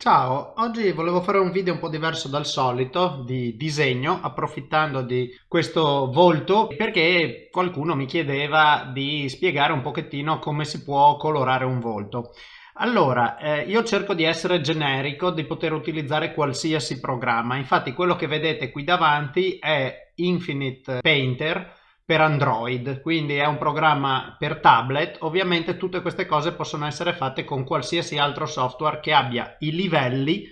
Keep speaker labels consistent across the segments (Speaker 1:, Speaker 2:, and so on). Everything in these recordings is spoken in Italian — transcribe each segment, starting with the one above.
Speaker 1: Ciao, oggi volevo fare un video un po' diverso dal solito di disegno approfittando di questo volto perché qualcuno mi chiedeva di spiegare un pochettino come si può colorare un volto. Allora, eh, io cerco di essere generico, di poter utilizzare qualsiasi programma, infatti quello che vedete qui davanti è Infinite Painter per Android, quindi è un programma per tablet. Ovviamente tutte queste cose possono essere fatte con qualsiasi altro software che abbia i livelli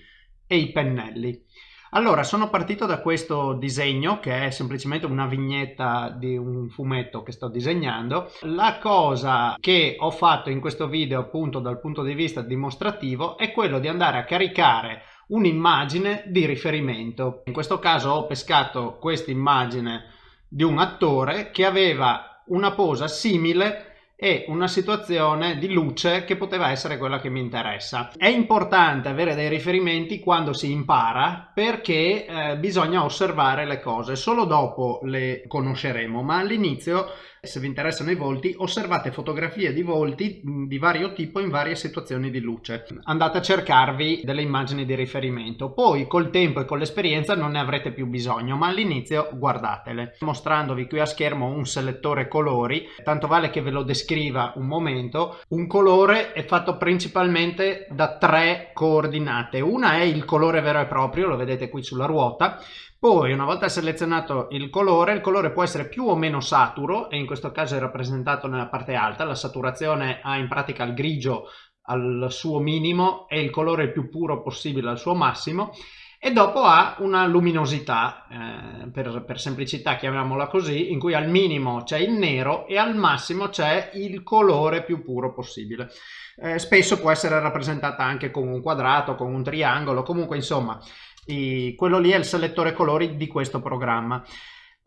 Speaker 1: e i pennelli. Allora, sono partito da questo disegno che è semplicemente una vignetta di un fumetto che sto disegnando. La cosa che ho fatto in questo video appunto dal punto di vista dimostrativo è quello di andare a caricare un'immagine di riferimento. In questo caso ho pescato questa immagine di un attore che aveva una posa simile e una situazione di luce che poteva essere quella che mi interessa. È importante avere dei riferimenti quando si impara perché eh, bisogna osservare le cose, solo dopo le conosceremo, ma all'inizio se vi interessano i volti osservate fotografie di volti di vario tipo in varie situazioni di luce. Andate a cercarvi delle immagini di riferimento, poi col tempo e con l'esperienza non ne avrete più bisogno, ma all'inizio guardatele. Mostrandovi qui a schermo un selettore colori, tanto vale che ve lo descrivo descriva un momento, un colore è fatto principalmente da tre coordinate. Una è il colore vero e proprio, lo vedete qui sulla ruota, poi una volta selezionato il colore, il colore può essere più o meno saturo e in questo caso è rappresentato nella parte alta, la saturazione ha in pratica il grigio al suo minimo e il colore più puro possibile al suo massimo e dopo ha una luminosità, eh, per, per, semplicità chiamiamola così, in cui al minimo c'è il nero e al massimo c'è il colore più puro possibile. Eh, spesso può essere rappresentata anche con un quadrato, con un triangolo, comunque insomma, i, quello lì è il selettore colori di questo programma.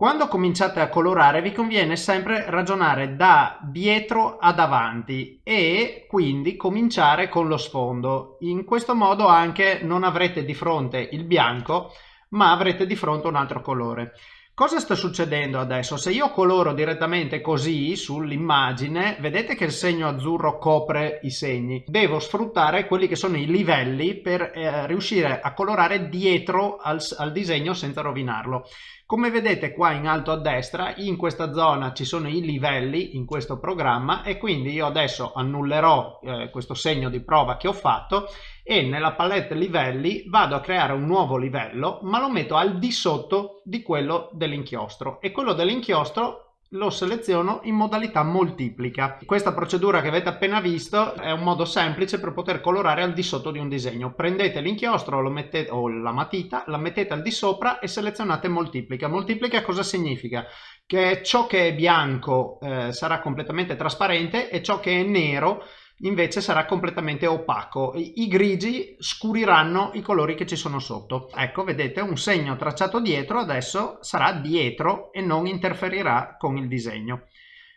Speaker 1: Quando cominciate a colorare vi conviene sempre ragionare da dietro ad avanti e quindi cominciare con lo sfondo. In questo modo anche non avrete di fronte il bianco ma avrete di fronte un altro colore. Cosa sta succedendo adesso? Se io coloro direttamente così sull'immagine, vedete che il segno azzurro copre i segni. Devo sfruttare quelli che sono i livelli per eh, riuscire a colorare dietro al, al disegno senza rovinarlo. Come vedete qua in alto a destra, in questa zona ci sono i livelli in questo programma e quindi io adesso annullerò eh, questo segno di prova che ho fatto e nella palette livelli vado a creare un nuovo livello ma lo metto al di sotto di quello dell'inchiostro e quello dell'inchiostro lo seleziono in modalità moltiplica. Questa procedura che avete appena visto è un modo semplice per poter colorare al di sotto di un disegno. Prendete l'inchiostro o la matita, la mettete al di sopra e selezionate moltiplica. Moltiplica cosa significa? Che ciò che è bianco eh, sarà completamente trasparente e ciò che è nero invece sarà completamente opaco. I, grigi scuriranno i colori che ci sono sotto. Ecco, vedete, un segno tracciato dietro adesso sarà dietro e non interferirà con il disegno.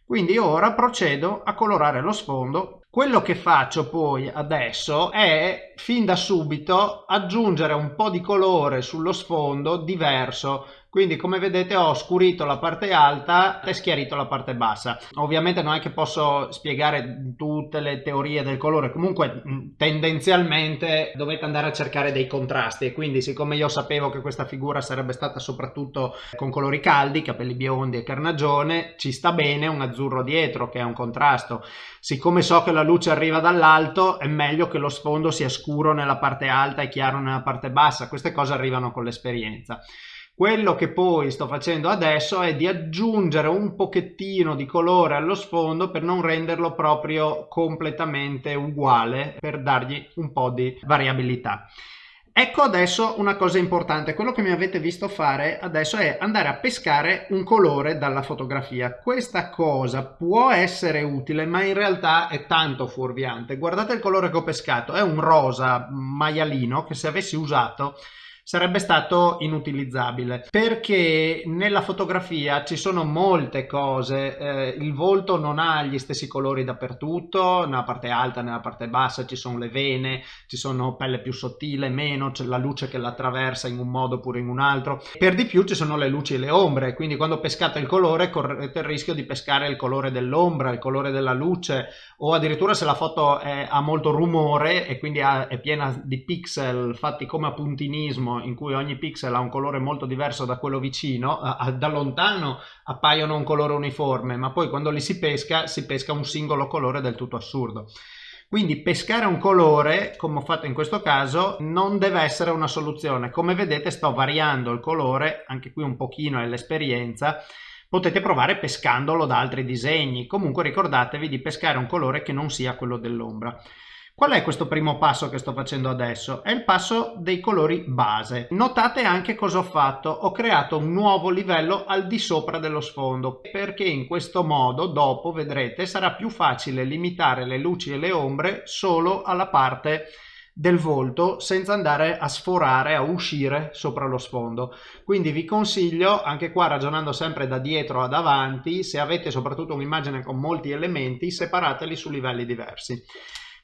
Speaker 1: Quindi ora procedo a colorare lo sfondo. Quello che faccio poi adesso è fin da subito aggiungere un po' di colore sullo sfondo diverso. Quindi come vedete ho scurito la parte alta e schiarito la parte bassa. Ovviamente non è che posso spiegare tutte le teorie del colore. Comunque tendenzialmente dovete andare a cercare dei contrasti. E quindi siccome io sapevo che questa figura sarebbe stata soprattutto con colori caldi capelli biondi e carnagione ci sta bene un azzurro dietro che è un contrasto. Siccome so che la luce arriva dall'alto è meglio che lo sfondo sia scuro nella parte alta e chiaro nella parte bassa queste cose arrivano con l'esperienza quello che poi sto facendo adesso è di aggiungere un pochettino di colore allo sfondo per non renderlo proprio completamente uguale, per dargli un po' di variabilità. Ecco adesso una cosa importante, quello che mi avete visto fare adesso è andare a pescare un colore dalla fotografia. Questa cosa può essere utile ma in realtà è tanto fuorviante. Guardate il colore che ho pescato, è un rosa maialino che se avessi usato sarebbe stato inutilizzabile. Perché nella fotografia ci sono molte cose eh, il volto non ha gli stessi colori dappertutto nella parte alta nella parte bassa ci sono le vene ci sono pelle più sottile meno c'è la luce che l'attraversa in un modo oppure in un altro. Per di più ci sono le luci e le ombre quindi quando pescate il colore correte il rischio di pescare il colore dell'ombra il colore della luce o addirittura se la foto è, ha molto rumore e quindi ha, è piena di pixel fatti come a puntinismo in cui ogni pixel ha un colore molto diverso da quello vicino, da lontano appaiono un colore uniforme, ma poi quando li si pesca si pesca un singolo colore del tutto assurdo. Quindi pescare un colore, come ho fatto in questo caso, non deve essere una soluzione. Come vedete sto variando il colore, anche qui un pochino è l'esperienza, potete provare pescandolo da altri disegni. Comunque ricordatevi di pescare un colore che non sia quello dell'ombra. Qual è questo primo passo che sto facendo adesso? È il passo dei colori base. Notate anche cosa ho fatto. Ho creato un nuovo livello al di sopra dello sfondo perché in questo modo dopo vedrete sarà più facile limitare le luci e le ombre solo alla parte del volto senza andare a sforare, a uscire sopra lo sfondo. Quindi vi consiglio, anche qua ragionando sempre da dietro ad avanti, se avete soprattutto un'immagine con molti elementi, separateli su livelli diversi.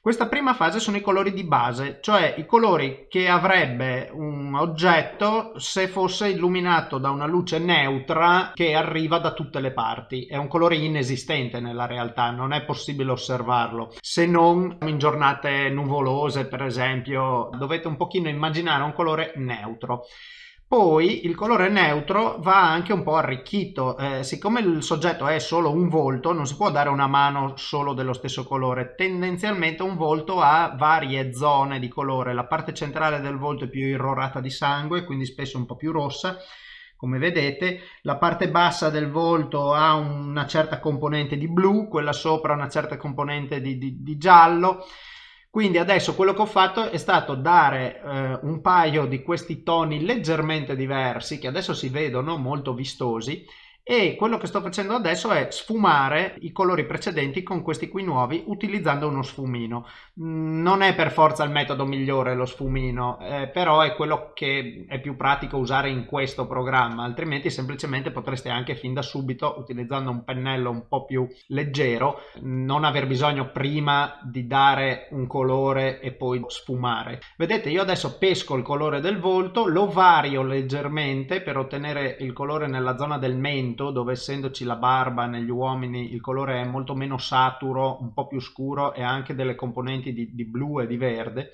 Speaker 1: Questa prima fase sono i colori di base, cioè i colori che avrebbe un oggetto se fosse illuminato da una luce neutra che arriva da tutte le parti. È un colore inesistente nella realtà, non è possibile osservarlo, se non in giornate nuvolose per esempio, dovete un pochino immaginare un colore neutro. Poi il colore neutro va anche un po' arricchito, eh, siccome il soggetto è solo un volto, non si può dare una mano solo dello stesso colore, tendenzialmente un volto ha varie zone di colore, la parte centrale del volto è più irrorata di sangue, quindi spesso un po' più rossa, come vedete. La parte bassa del volto ha una certa componente di blu, quella sopra una certa componente di, di, di giallo, quindi adesso quello che ho fatto è stato dare eh, un paio di questi toni leggermente diversi che adesso si vedono molto vistosi e quello che sto facendo adesso è sfumare i colori precedenti con questi qui nuovi utilizzando uno sfumino. Mm, non è per forza il metodo migliore lo sfumino eh, però è quello che è più pratico usare in questo programma altrimenti semplicemente potreste anche fin da subito utilizzando un pennello un po' più leggero non aver bisogno prima di dare un colore e poi sfumare. Vedete io adesso pesco il colore del volto lo vario leggermente per ottenere il colore nella zona del mento tinto dove essendoci la barba negli uomini il colore è molto meno saturo, un po' più scuro e anche delle componenti di, di blu e di verde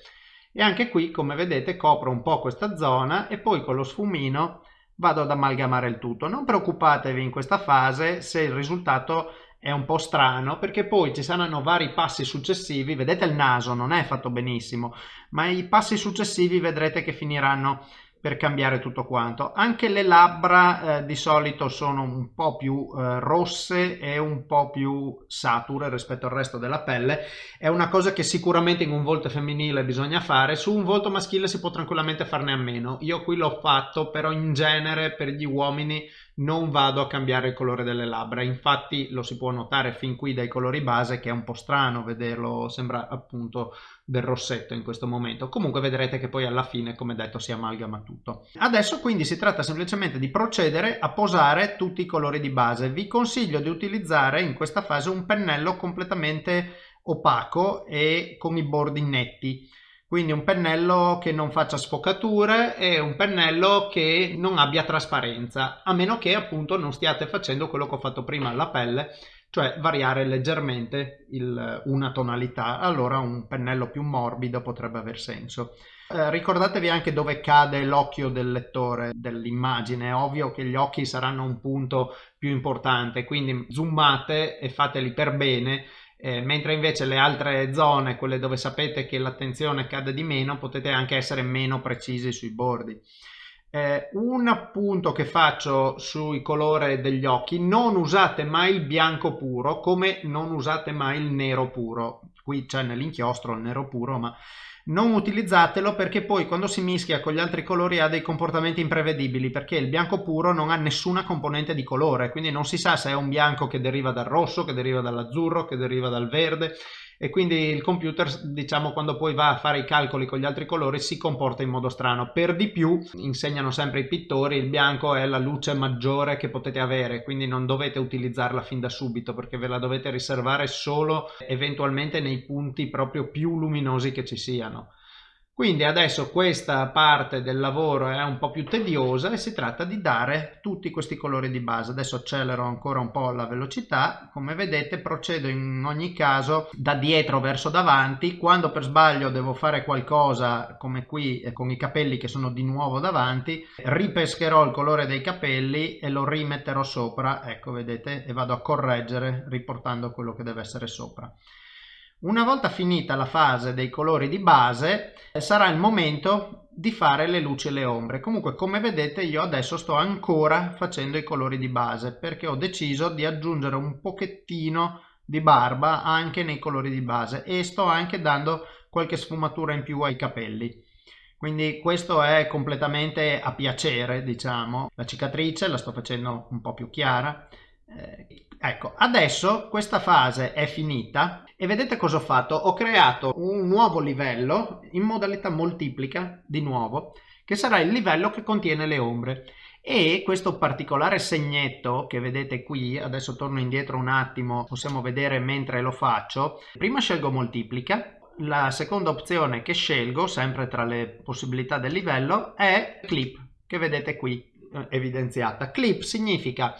Speaker 1: e anche qui come vedete copro un po' questa zona e poi con lo sfumino vado ad amalgamare il tutto. Non preoccupatevi in questa fase se il risultato è un po' strano perché poi ci saranno vari passi successivi, vedete il naso non è fatto benissimo, ma i passi successivi vedrete che finiranno per cambiare tutto quanto. Anche le labbra eh, di solito sono un po' più eh, rosse e un po' più sature rispetto al resto della pelle. È una cosa che sicuramente in un volto femminile bisogna fare, su un volto maschile si può tranquillamente farne a meno. Io qui l'ho fatto, però in genere per gli uomini non vado a cambiare il colore delle labbra. Infatti lo si può notare fin qui dai colori base che è un po' strano vederlo sembra appunto del rossetto in questo momento. Comunque vedrete che poi alla fine come detto si amalgama tutto. Adesso quindi si tratta semplicemente di procedere a posare tutti i colori di base. Vi consiglio di utilizzare in questa fase un pennello completamente opaco e con i bordi netti quindi un pennello che non faccia sfocature e un pennello che non abbia trasparenza a meno che appunto non stiate facendo quello che ho fatto prima alla pelle cioè variare leggermente il, una tonalità. Allora un pennello più morbido potrebbe aver senso. Eh, ricordatevi anche dove cade l'occhio del lettore dell'immagine. È ovvio che gli occhi saranno un punto più importante quindi zoomate e fateli per bene eh, mentre invece le altre zone, quelle dove sapete che l'attenzione cade di meno, potete anche essere meno precisi sui bordi. Eh, un appunto che faccio sui colori degli occhi, non usate mai il bianco puro come non usate mai il nero puro. Qui c'è nell'inchiostro il nero puro, ma non utilizzatelo perché poi quando si mischia con gli altri colori ha dei comportamenti imprevedibili perché il bianco puro non ha nessuna componente di colore quindi non si sa se è un bianco che deriva dal rosso, che deriva dall'azzurro, che deriva dal verde e quindi il computer diciamo quando poi va a fare i calcoli con gli altri colori si comporta in modo strano. Per di più insegnano sempre i pittori il bianco è la luce maggiore che potete avere quindi non dovete utilizzarla fin da subito perché ve la dovete riservare solo eventualmente nei punti proprio più luminosi che ci siano quindi adesso questa parte del lavoro è un po' più tediosa e si tratta di dare tutti questi colori di base. Adesso accelero ancora un po' la velocità. Come vedete procedo in ogni caso da dietro verso davanti. Quando per sbaglio devo fare qualcosa come qui con i capelli che sono di nuovo davanti, ripescherò il colore dei capelli e lo rimetterò sopra. Ecco vedete e vado a correggere riportando quello che deve essere sopra. Una volta finita la fase dei colori di base sarà il momento di fare le luci e le ombre. Comunque come vedete io adesso sto ancora facendo i colori di base perché ho deciso di aggiungere un pochettino di barba anche nei colori di base e sto anche dando qualche sfumatura in più ai capelli. Quindi questo è completamente a piacere diciamo. La cicatrice la sto facendo un po' più chiara. Eh, ecco, adesso questa fase è finita e vedete cosa ho fatto? Ho creato un nuovo livello in modalità moltiplica, di nuovo, che sarà il livello che contiene le ombre. E questo particolare segnetto che vedete qui, adesso torno indietro un attimo, possiamo vedere mentre lo faccio. Prima scelgo moltiplica, la seconda opzione che scelgo, sempre tra le possibilità del livello, è clip, che vedete qui eh, evidenziata. Clip significa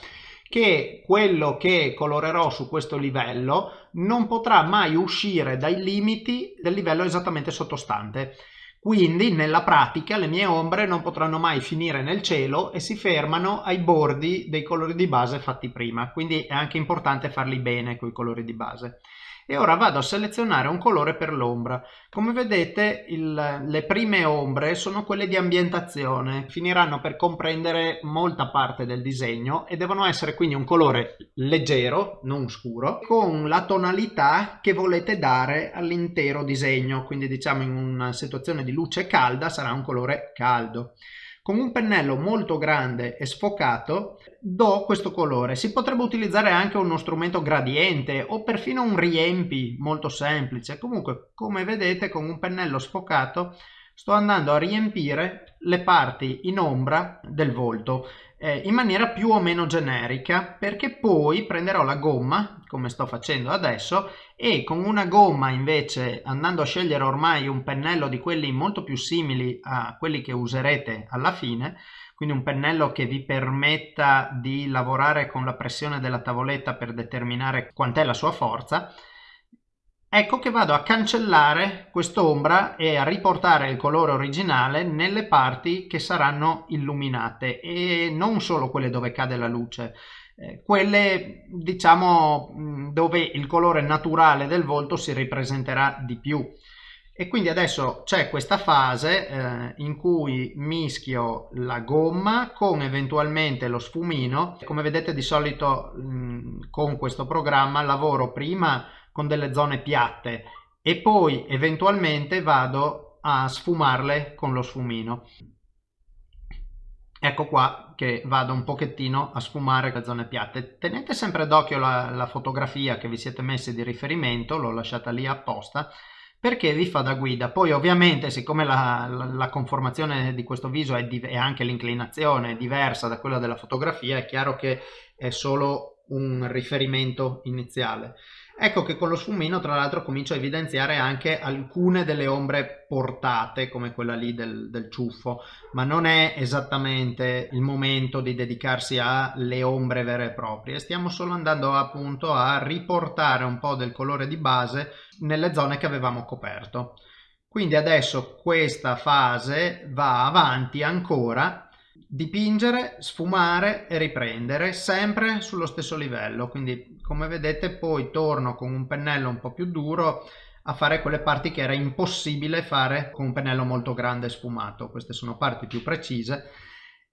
Speaker 1: che quello che colorerò su questo livello non potrà mai uscire dai limiti del livello esattamente sottostante. Quindi nella pratica le mie ombre non potranno mai finire nel cielo e si fermano ai bordi dei colori di base fatti prima. Quindi è anche importante farli bene con i colori di base e ora vado a selezionare un colore per l'ombra. Come vedete il, le prime ombre sono quelle di ambientazione, finiranno per comprendere molta parte del disegno e devono essere quindi un colore leggero, non scuro, con la tonalità che volete dare all'intero disegno, quindi diciamo in una situazione di luce calda sarà un colore caldo. Con un pennello molto grande e sfocato do questo colore. Si potrebbe utilizzare anche uno strumento gradiente o perfino un riempi molto semplice. Comunque, come vedete, con un pennello sfocato sto andando a riempire le parti in ombra del volto eh, in maniera più o meno generica perché poi prenderò la gomma come sto facendo adesso e con una gomma invece andando a scegliere ormai un pennello di quelli molto più simili a quelli che userete alla fine quindi un pennello che vi permetta di lavorare con la pressione della tavoletta per determinare quant'è la sua forza ecco che vado a cancellare quest'ombra e a riportare il colore originale nelle parti che saranno illuminate e non solo quelle dove cade la luce eh, quelle diciamo dove il colore naturale del volto si ripresenterà di più. E quindi adesso c'è questa fase eh, in cui mischio la gomma con eventualmente lo sfumino. Come vedete di solito mh, con questo programma lavoro prima con delle zone piatte e poi eventualmente vado a sfumarle con lo sfumino. Ecco qua che vado un pochettino a sfumare le zone piatte. Tenete sempre d'occhio la, la fotografia che vi siete messi di riferimento l'ho lasciata lì apposta perché vi fa da guida. Poi ovviamente siccome la, la, la conformazione di questo viso è e anche l'inclinazione è diversa da quella della fotografia è chiaro che è solo un riferimento iniziale Ecco che con lo sfumino tra l'altro comincio a evidenziare anche alcune delle ombre portate come quella lì del, del ciuffo ma non è esattamente il momento di dedicarsi alle ombre vere e proprie. Stiamo solo andando appunto a riportare un po' del colore di base nelle zone che avevamo coperto. Quindi adesso questa fase va avanti ancora dipingere, sfumare e riprendere sempre sullo stesso livello. Quindi come vedete poi torno con un pennello un po' più duro a fare quelle parti che era impossibile fare con un pennello molto grande sfumato. Queste sono parti più precise.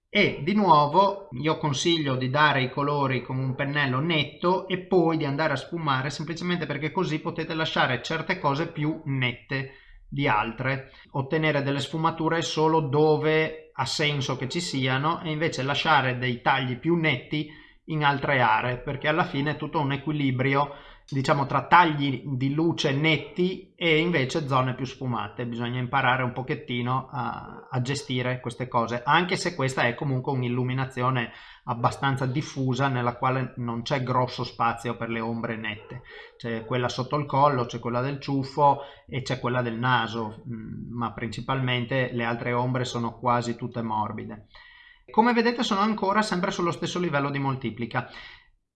Speaker 1: E di nuovo io consiglio di dare i colori con un pennello netto e poi di andare a sfumare semplicemente perché così potete lasciare certe cose più nette di altre. Ottenere delle sfumature solo dove ha senso che ci siano e invece lasciare dei tagli più netti in altre aree perché alla fine è tutto un equilibrio diciamo tra tagli di luce netti e invece zone più sfumate. Bisogna imparare un pochettino a, a gestire queste cose anche se questa è comunque un'illuminazione abbastanza diffusa nella quale non c'è grosso spazio per le ombre nette. C'è quella sotto il collo c'è quella del ciuffo e c'è quella del naso mm, ma principalmente le altre ombre sono quasi tutte morbide. Come vedete sono ancora sempre sullo stesso livello di moltiplica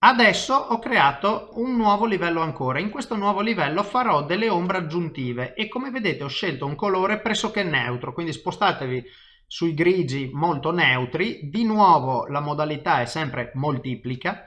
Speaker 1: Adesso ho creato un nuovo livello ancora. In questo nuovo livello farò delle ombre aggiuntive e come vedete ho scelto un colore pressoché neutro, quindi spostatevi sui grigi molto neutri. Di nuovo la modalità è sempre moltiplica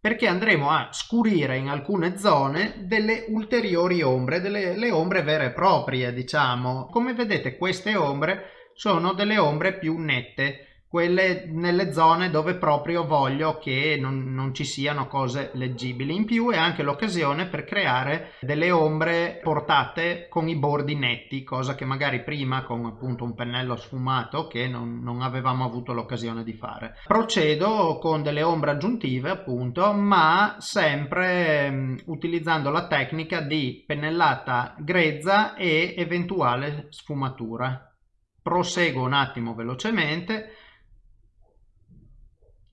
Speaker 1: perché andremo a scurire in alcune zone delle ulteriori ombre, delle le ombre vere e proprie diciamo. Come vedete queste ombre sono delle ombre più nette quelle nelle zone dove proprio voglio che non, non, ci siano cose leggibili. In più è anche l'occasione per creare delle ombre portate con i bordi netti, cosa che magari prima con appunto un pennello sfumato che non, non avevamo avuto l'occasione di fare. Procedo con delle ombre aggiuntive appunto, ma sempre um, utilizzando la tecnica di pennellata grezza e eventuale sfumatura. Proseguo un attimo velocemente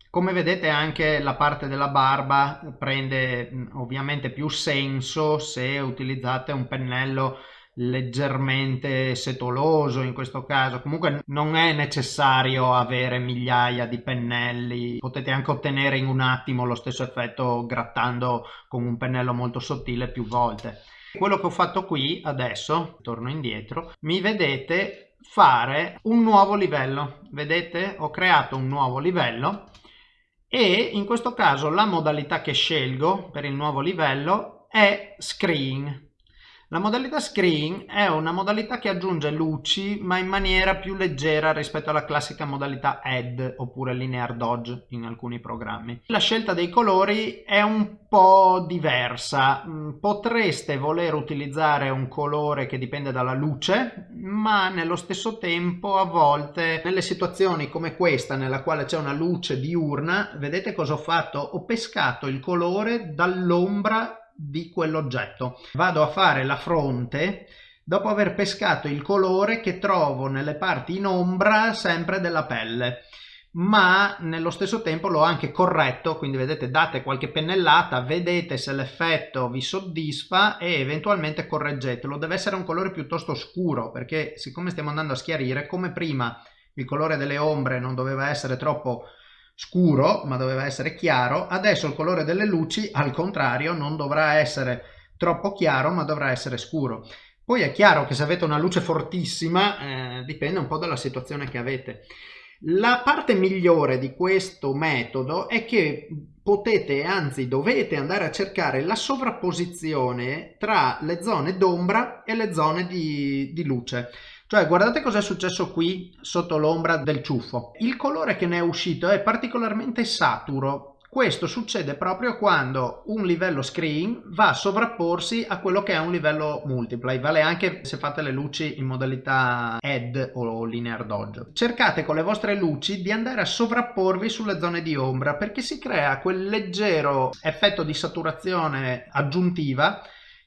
Speaker 1: come vedete anche la parte della barba prende ovviamente più senso se utilizzate un pennello leggermente setoloso in questo caso. Comunque non è necessario avere migliaia di pennelli. Potete anche ottenere in un attimo lo stesso effetto grattando con un pennello molto sottile più volte. Quello che ho fatto qui adesso torno indietro mi vedete fare un nuovo livello. Vedete? Ho creato un nuovo livello e in questo caso la modalità che scelgo per il nuovo livello è screen la modalità screen è una modalità che aggiunge luci ma in maniera più leggera rispetto alla classica modalità add oppure linear dodge in alcuni programmi. La scelta dei colori è un po' diversa, mm, potreste voler utilizzare un colore che dipende dalla luce ma nello stesso tempo a volte nelle situazioni come questa nella quale c'è una luce diurna vedete cosa ho fatto? Ho pescato il colore dall'ombra di quell'oggetto. Vado a fare la fronte dopo aver pescato il colore che trovo nelle parti in ombra sempre della pelle ma nello stesso tempo l'ho anche corretto quindi vedete date qualche pennellata vedete se l'effetto vi soddisfa e eventualmente correggetelo deve essere un colore piuttosto scuro perché siccome stiamo andando a schiarire come prima il colore delle ombre non doveva essere troppo scuro ma doveva essere chiaro. Adesso il colore delle luci al contrario non dovrà essere troppo chiaro ma dovrà essere scuro. Poi è chiaro che se avete una luce fortissima eh, dipende un po' dalla situazione che avete. La parte migliore di questo metodo è che potete anzi dovete andare a cercare la sovrapposizione tra le zone d'ombra e le zone di, di luce cioè guardate cosa è successo qui sotto l'ombra del ciuffo. Il colore che ne è uscito è particolarmente saturo. Questo succede proprio quando un livello screen va a sovrapporsi a quello che è un livello multiply, vale anche se fate le luci in modalità add o linear dodge. Cercate con le vostre luci di andare a sovrapporvi sulle zone di ombra perché si crea quel leggero effetto di saturazione aggiuntiva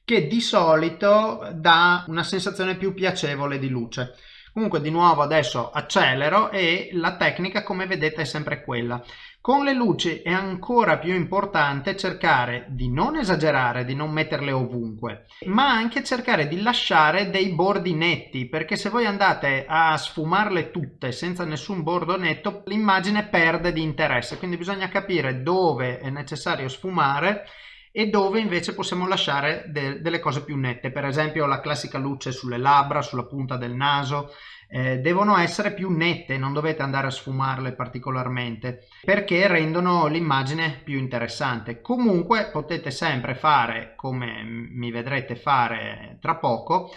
Speaker 1: che di solito dà una sensazione più piacevole di luce. Comunque di nuovo adesso accelero e la tecnica come vedete è sempre quella. Con le luci è ancora più importante cercare di non esagerare, di non metterle ovunque, ma anche cercare di lasciare dei bordi netti, perché se voi andate a sfumarle tutte senza nessun bordo netto, l'immagine perde di interesse, quindi bisogna capire dove è necessario sfumare e dove invece possiamo lasciare de delle cose più nette, per esempio la classica luce sulle labbra, sulla punta del naso, eh, devono essere più nette, non dovete andare a sfumarle particolarmente perché rendono l'immagine più interessante. Comunque potete sempre fare, come mi vedrete fare tra poco,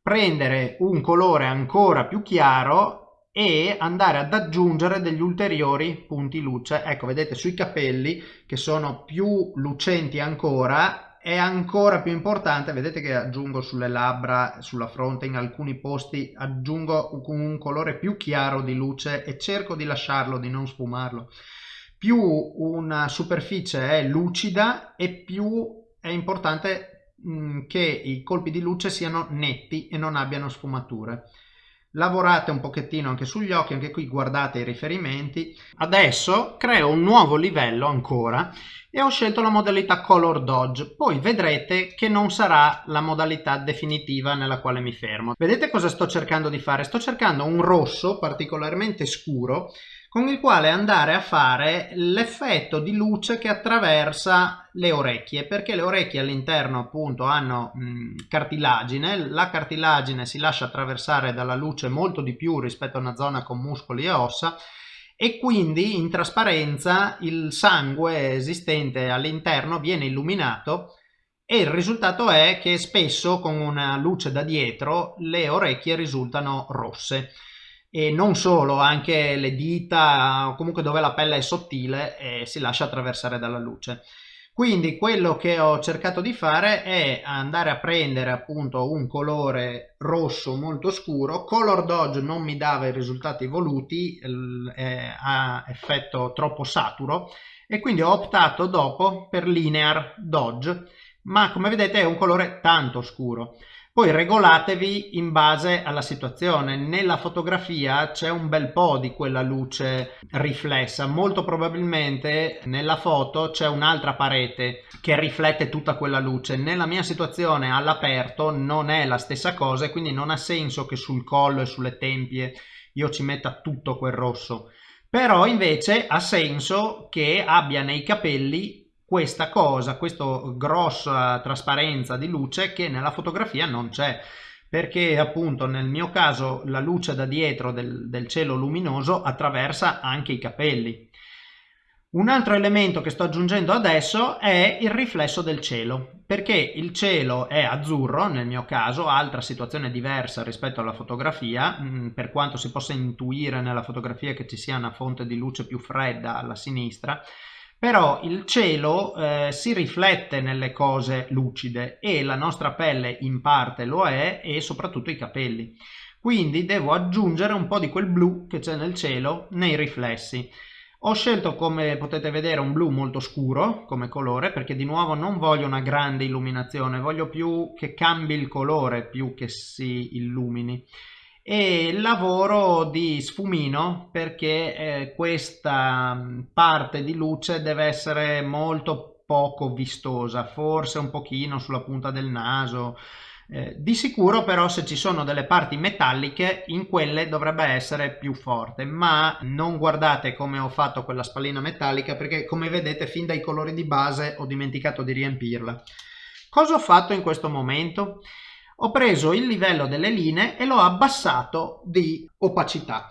Speaker 1: prendere un colore ancora più chiaro e andare ad aggiungere degli ulteriori punti luce. Ecco vedete sui capelli che sono più lucenti ancora è ancora più importante vedete che aggiungo sulle labbra sulla fronte in alcuni posti aggiungo un colore più chiaro di luce e cerco di lasciarlo di non sfumarlo. Più una superficie è lucida e più è importante mh, che i colpi di luce siano netti e non abbiano sfumature lavorate un pochettino anche sugli occhi anche qui guardate i riferimenti. Adesso creo un nuovo livello ancora e ho scelto la modalità color dodge. Poi vedrete che non sarà la modalità definitiva nella quale mi fermo. Vedete cosa sto cercando di fare? Sto cercando un rosso particolarmente scuro con il quale andare a fare l'effetto di luce che attraversa le orecchie perché le orecchie all'interno appunto hanno mh, cartilagine la cartilagine si lascia attraversare dalla luce molto di più rispetto a una zona con muscoli e ossa e quindi in trasparenza il sangue esistente all'interno viene illuminato e il risultato è che spesso con una luce da dietro le orecchie risultano rosse e non solo, anche le dita comunque dove la pelle è sottile e si lascia attraversare dalla luce. Quindi quello che ho cercato di fare è andare a prendere appunto un colore rosso molto scuro, Color Dodge non mi dava i risultati voluti, ha effetto troppo saturo e quindi ho optato dopo per Linear Dodge, ma come vedete è un colore tanto scuro. Poi regolatevi in base alla situazione. Nella fotografia c'è un bel po' di quella luce riflessa. Molto probabilmente nella foto c'è un'altra parete che riflette tutta quella luce. Nella mia situazione all'aperto non è la stessa cosa e quindi non ha senso che sul collo e sulle tempie io ci metta tutto quel rosso. Però invece ha senso che abbia nei capelli questa cosa, questa grossa trasparenza di luce che nella fotografia non c'è. Perché appunto nel mio caso la luce da dietro del, del cielo luminoso attraversa anche i capelli. Un altro elemento che sto aggiungendo adesso è il riflesso del cielo, perché il cielo è azzurro, nel mio caso, altra situazione diversa rispetto alla fotografia, mm, per quanto si possa intuire nella fotografia che ci sia una fonte di luce più fredda alla sinistra, però il cielo eh, si riflette nelle cose lucide e la nostra pelle in parte lo è e soprattutto i capelli. Quindi devo aggiungere un po' di quel blu che c'è nel cielo nei riflessi. Ho scelto come potete vedere un blu molto scuro come colore perché di nuovo non voglio una grande illuminazione, voglio più che cambi il colore più che si illumini e lavoro di sfumino perché eh, questa parte di luce deve essere molto poco vistosa forse un pochino sulla punta del naso. Eh, di sicuro però se ci sono delle parti metalliche in quelle dovrebbe essere più forte ma non guardate come ho fatto quella spallina metallica perché come vedete fin dai colori di base ho dimenticato di riempirla. Cosa ho fatto in questo momento ho preso il livello delle linee e l'ho abbassato di opacità.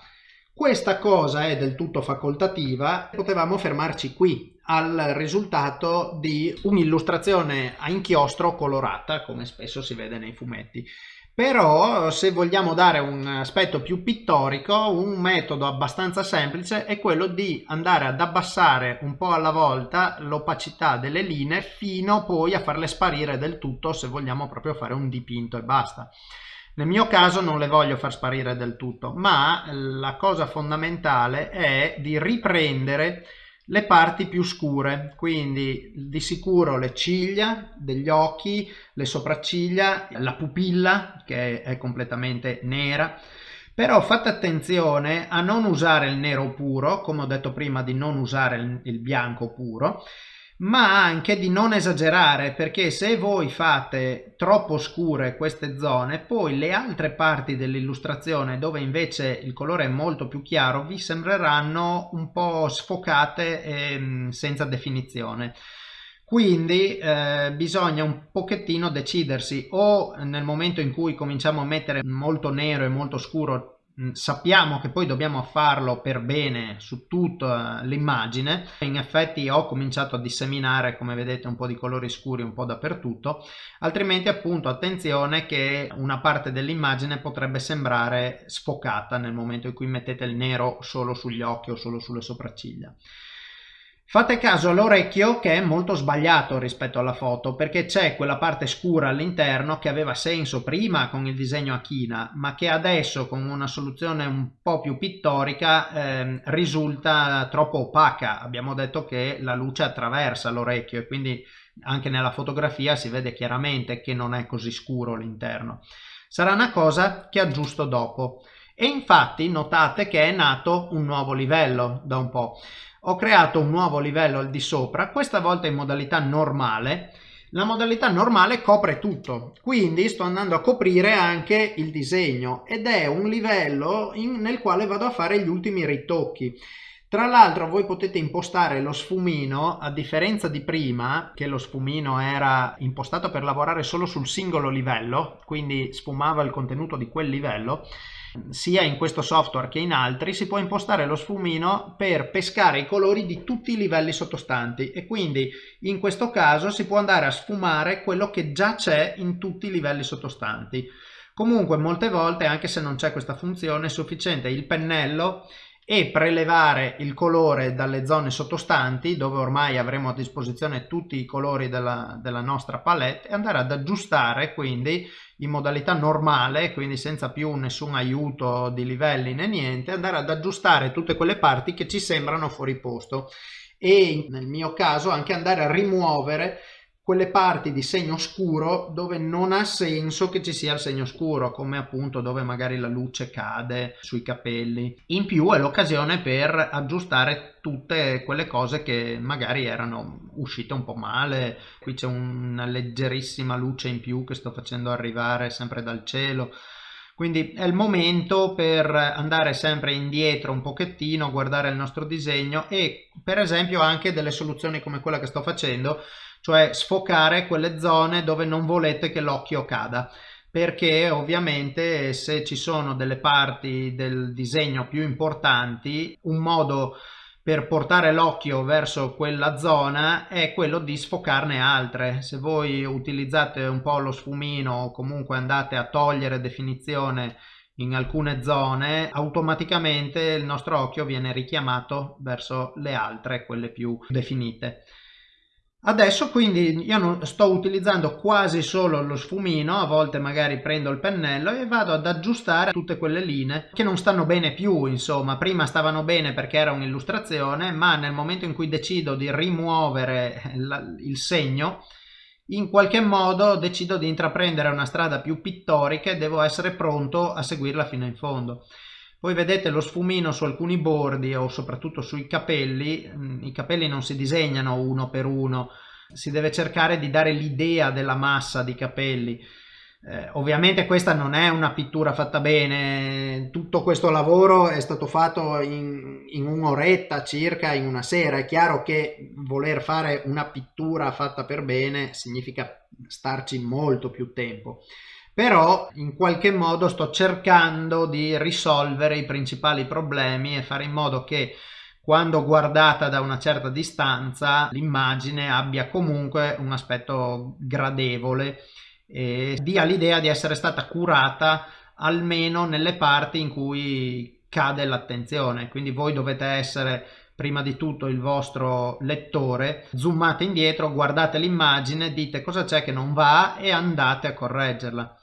Speaker 1: Questa cosa è del tutto facoltativa, potevamo fermarci qui al risultato di un'illustrazione a inchiostro colorata, come spesso si vede nei fumetti però se vogliamo dare un aspetto più pittorico un metodo abbastanza semplice è quello di andare ad abbassare un po' alla volta l'opacità delle linee fino poi a farle sparire del tutto se vogliamo proprio fare un dipinto e basta. Nel mio caso non le voglio far sparire del tutto ma la cosa fondamentale è di riprendere le parti più scure, quindi di sicuro le ciglia degli occhi, le sopracciglia, la pupilla che è completamente nera, però fate attenzione a non usare il nero puro, come ho detto prima di non usare il bianco puro, ma anche di non esagerare perché se voi fate troppo scure queste zone poi le altre parti dell'illustrazione dove invece il colore è molto più chiaro vi sembreranno un po' sfocate e mm, senza definizione. Quindi eh, bisogna un pochettino decidersi. O nel momento in cui cominciamo a mettere molto nero e molto scuro sappiamo che poi dobbiamo farlo per bene su tutta l'immagine. In effetti ho cominciato a disseminare come vedete un po' di colori scuri un po' dappertutto. Altrimenti appunto attenzione che una parte dell'immagine potrebbe sembrare sfocata nel momento in cui mettete il nero solo sugli occhi o solo sulle sopracciglia Fate caso all'orecchio che è molto sbagliato rispetto alla foto perché c'è quella parte scura all'interno che aveva senso prima con il disegno a china ma che adesso con una soluzione un po' più pittorica eh, risulta troppo opaca. Abbiamo detto che la luce attraversa l'orecchio e quindi anche nella fotografia si vede chiaramente che non è così scuro l'interno. Sarà una cosa che aggiusto dopo. E infatti notate che è nato un nuovo livello da un po'. Ho creato un nuovo livello al di sopra, questa volta in modalità normale. La modalità normale copre tutto, quindi sto andando a coprire anche il disegno ed è un livello in, nel quale vado a fare gli ultimi ritocchi. Tra l'altro voi potete impostare lo sfumino, a differenza di prima, che lo sfumino era impostato per lavorare solo sul singolo livello, quindi sfumava il contenuto di quel livello, sia in questo software che in altri si può impostare lo sfumino per pescare i colori di tutti i livelli sottostanti e quindi in questo caso si può andare a sfumare quello che già c'è in tutti i livelli sottostanti. Comunque molte volte anche se non c'è questa funzione è sufficiente il pennello e prelevare il colore dalle zone sottostanti dove ormai avremo a disposizione tutti i colori della, della nostra palette e andare ad aggiustare quindi in modalità normale quindi senza più nessun aiuto di livelli né niente andare ad aggiustare tutte quelle parti che ci sembrano fuori posto e nel mio caso anche andare a rimuovere quelle parti di segno scuro dove non ha senso che ci sia il segno scuro come appunto dove magari la luce cade sui capelli. In più è l'occasione per aggiustare tutte quelle cose che magari erano uscite un po' male. Qui c'è una leggerissima luce in più che sto facendo arrivare sempre dal cielo. Quindi è il momento per andare sempre indietro un pochettino guardare il nostro disegno e per esempio anche delle soluzioni come quella che sto facendo cioè sfocare quelle zone dove non volete che l'occhio cada. Perché ovviamente se ci sono delle parti del disegno più importanti un modo per portare l'occhio verso quella zona è quello di sfocarne altre. Se voi utilizzate un po' lo sfumino o comunque andate a togliere definizione in alcune zone automaticamente il nostro occhio viene richiamato verso le altre quelle più definite Adesso quindi io non, sto utilizzando quasi solo lo sfumino, a volte magari prendo il pennello e vado ad aggiustare tutte quelle linee che non stanno bene più, insomma, prima stavano bene perché era un'illustrazione, ma nel momento in cui decido di rimuovere la, il segno, in qualche modo decido di intraprendere una strada più pittorica e devo essere pronto a seguirla fino in fondo. Voi vedete lo sfumino su alcuni bordi o soprattutto sui capelli, mm, i capelli non si disegnano uno per uno, si deve cercare di dare l'idea della massa di capelli. Eh, ovviamente questa non è una pittura fatta bene, tutto questo lavoro è stato fatto in, in un'oretta circa, in una sera. È chiaro che voler fare una pittura fatta per bene significa starci molto più tempo però in qualche modo sto cercando di risolvere i principali problemi e fare in modo che quando guardata da una certa distanza l'immagine abbia comunque un aspetto gradevole e dia l'idea di essere stata curata almeno nelle parti in cui cade l'attenzione. Quindi voi dovete essere prima di tutto il vostro lettore. Zoomate indietro guardate l'immagine dite cosa c'è che non va e andate a correggerla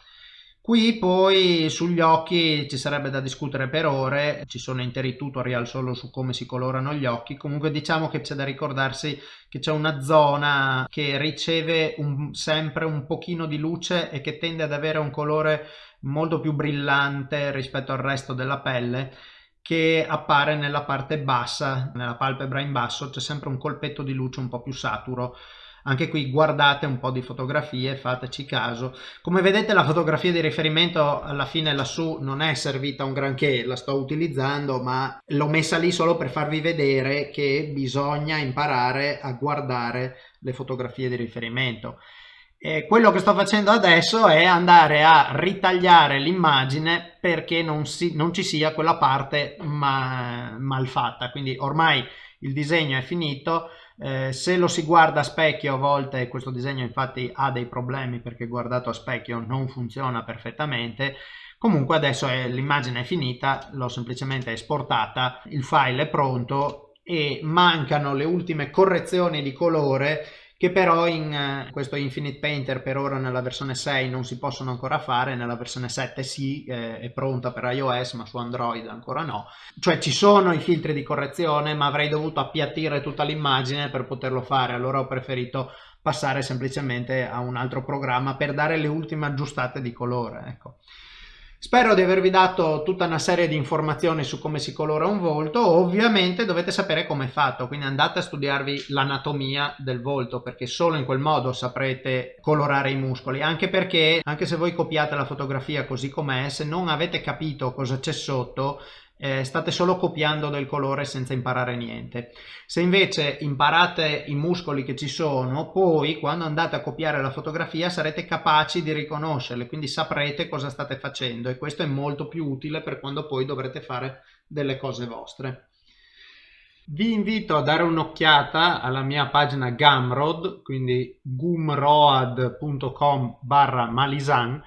Speaker 1: Qui poi sugli occhi ci sarebbe da discutere per ore, ci sono interi tutorial solo su come si colorano gli occhi, comunque diciamo che c'è da ricordarsi che c'è una zona che riceve un, sempre un pochino di luce e che tende ad avere un colore molto più brillante rispetto al resto della pelle che appare nella parte bassa, nella palpebra in basso. C'è sempre un colpetto di luce un po' più saturo anche qui guardate un po' di fotografie fateci caso. Come vedete la fotografia di riferimento alla fine lassù non è servita un granché la sto utilizzando ma l'ho messa lì solo per farvi vedere che bisogna imparare a guardare le fotografie di riferimento. E quello che sto facendo adesso è andare a ritagliare l'immagine perché non, si, non ci sia quella parte ma, mal fatta quindi ormai il disegno è finito eh, se lo si guarda a specchio a volte questo disegno infatti ha dei problemi perché guardato a specchio non funziona perfettamente. Comunque adesso l'immagine è finita l'ho semplicemente esportata il file è pronto e mancano le ultime correzioni di colore che però in uh, questo Infinite Painter per ora nella versione 6 non si possono ancora fare, nella versione 7 sì, eh, è pronta per iOS ma su Android ancora no. Cioè ci sono i filtri di correzione ma avrei dovuto appiattire tutta l'immagine per poterlo fare, allora ho preferito passare semplicemente a un altro programma per dare le ultime aggiustate di colore. Ecco. Spero di avervi dato tutta una serie di informazioni su come si colora un volto, ovviamente dovete sapere come è fatto, quindi andate a studiarvi l'anatomia del volto perché solo in quel modo saprete colorare i muscoli, anche perché anche se voi copiate la fotografia così com'è, se non avete capito cosa c'è sotto, eh, state solo copiando del colore senza imparare niente. Se invece imparate i muscoli che ci sono, poi quando andate a copiare la fotografia sarete capaci di riconoscerle, quindi saprete cosa state facendo e questo è molto più utile per quando poi dovrete fare delle cose vostre. Vi invito a dare un'occhiata alla mia pagina Gumroad, quindi gumroad.com barra malisan,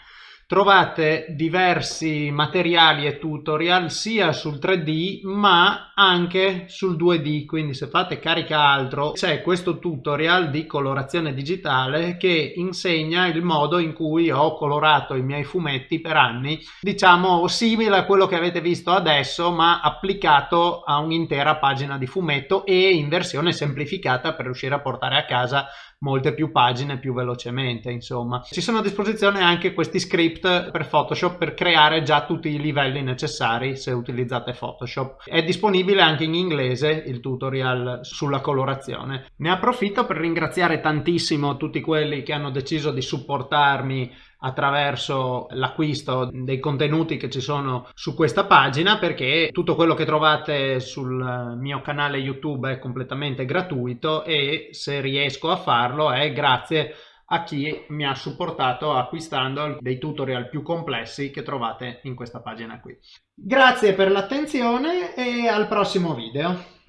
Speaker 1: trovate diversi materiali e tutorial sia sul 3D ma anche sul 2D quindi se fate carica altro c'è questo tutorial di colorazione digitale che insegna il modo in cui ho colorato i miei fumetti per anni diciamo simile a quello che avete visto adesso ma applicato a un'intera pagina di fumetto e in versione semplificata per riuscire a portare a casa molte più pagine più velocemente insomma. Ci sono a disposizione anche questi script per photoshop per creare già tutti i livelli necessari se utilizzate photoshop. È disponibile anche in inglese il tutorial sulla colorazione. Ne approfitto per ringraziare tantissimo tutti quelli che hanno deciso di supportarmi attraverso l'acquisto dei contenuti che ci sono su questa pagina perché tutto quello che trovate sul mio canale YouTube è completamente gratuito e se riesco a farlo è grazie a chi mi ha supportato acquistando dei tutorial più complessi che trovate in questa pagina qui. Grazie per l'attenzione e al prossimo video.